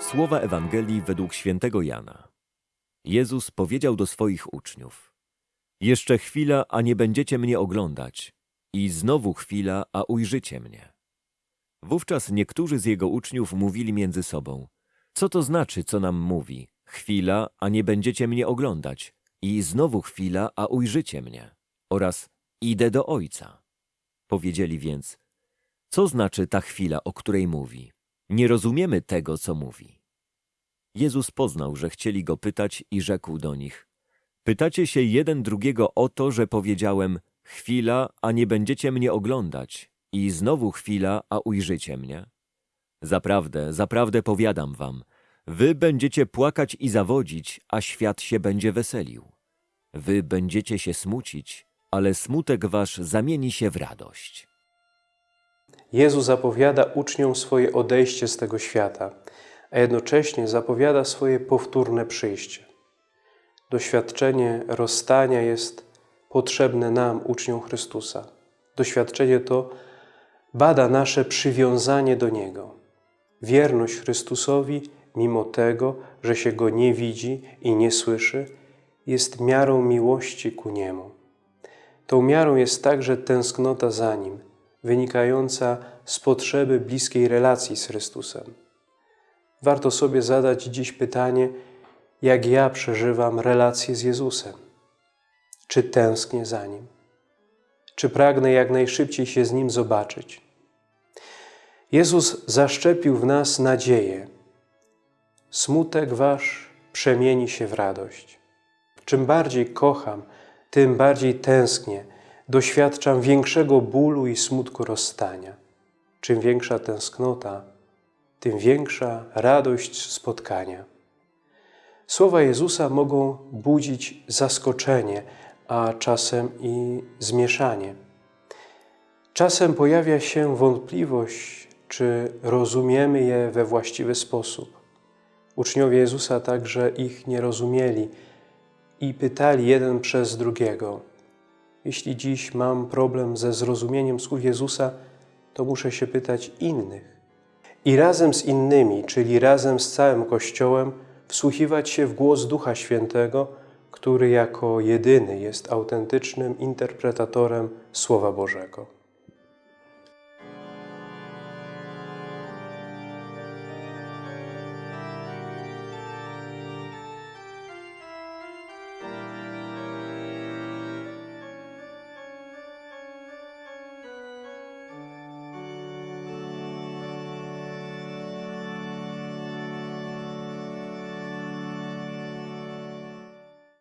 Słowa Ewangelii według świętego Jana. Jezus powiedział do swoich uczniów: Jeszcze chwila, a nie będziecie mnie oglądać, i znowu chwila, a ujrzycie mnie. Wówczas niektórzy z jego uczniów mówili między sobą: Co to znaczy, co nam mówi? Chwila, a nie będziecie mnie oglądać, i znowu chwila, a ujrzycie mnie. Oraz idę do Ojca. Powiedzieli więc: Co znaczy ta chwila, o której mówi? Nie rozumiemy tego, co mówi. Jezus poznał, że chcieli go pytać i rzekł do nich: Pytacie się jeden drugiego o to, że powiedziałem: Chwila, a nie będziecie mnie oglądać, i znowu chwila, a ujrzycie mnie? Zaprawdę, zaprawdę powiadam wam, wy będziecie płakać i zawodzić, a świat się będzie weselił. Wy będziecie się smucić, ale smutek wasz zamieni się w radość. Jezus zapowiada uczniom swoje odejście z tego świata, a jednocześnie zapowiada swoje powtórne przyjście. Doświadczenie rozstania jest potrzebne nam, uczniom Chrystusa. Doświadczenie to bada nasze przywiązanie do Niego, wierność Chrystusowi, mimo tego, że się Go nie widzi i nie słyszy, jest miarą miłości ku Niemu. Tą miarą jest także tęsknota za Nim, wynikająca z potrzeby bliskiej relacji z Chrystusem. Warto sobie zadać dziś pytanie, jak ja przeżywam relację z Jezusem. Czy tęsknię za Nim? Czy pragnę jak najszybciej się z Nim zobaczyć? Jezus zaszczepił w nas nadzieję. Smutek Wasz przemieni się w radość. Czym bardziej kocham, tym bardziej tęsknię, doświadczam większego bólu i smutku rozstania. Czym większa tęsknota, tym większa radość spotkania. Słowa Jezusa mogą budzić zaskoczenie, a czasem i zmieszanie. Czasem pojawia się wątpliwość, czy rozumiemy je we właściwy sposób. Uczniowie Jezusa także ich nie rozumieli i pytali jeden przez drugiego. Jeśli dziś mam problem ze zrozumieniem słów Jezusa, to muszę się pytać innych. I razem z innymi, czyli razem z całym Kościołem, wsłuchiwać się w głos Ducha Świętego, który jako jedyny jest autentycznym interpretatorem Słowa Bożego.